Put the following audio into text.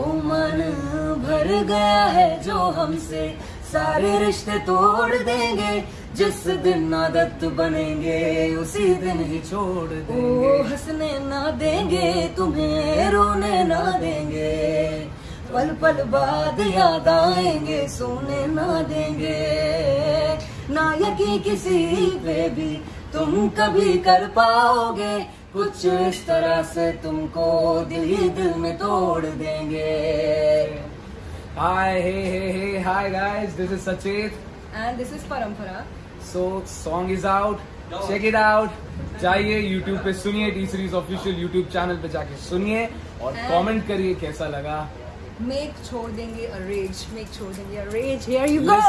ओ मन भर गया है जो हमसे। सारे रिश्ते तोड़ देंगे, जिस दिन आदत बनेंगे, उसी दिन ही छोड़ देंगे। ओ, हंसने ना देंगे, तुम्हें रोने ना देंगे। पल पल बाद याद आएँगे, सोने ना देंगे। ना यकीन किसी पे भी तुम कभी कर पाओगे कुछ इस तरह से तुमको दिल ही दिल में तोड़ देंगे। Hi, hey, hey, hey, hi guys, this is Sachet. And this is Parampara So, song is out, check it out. जाइए YouTube पे सुनिए T series official YouTube channel पे जाके सुनिए और कमेंट करिए कैसा लगा। मेक छोड़ देंगे अ रेज मेक छोड़ देंगे अ रेज हियर यू गो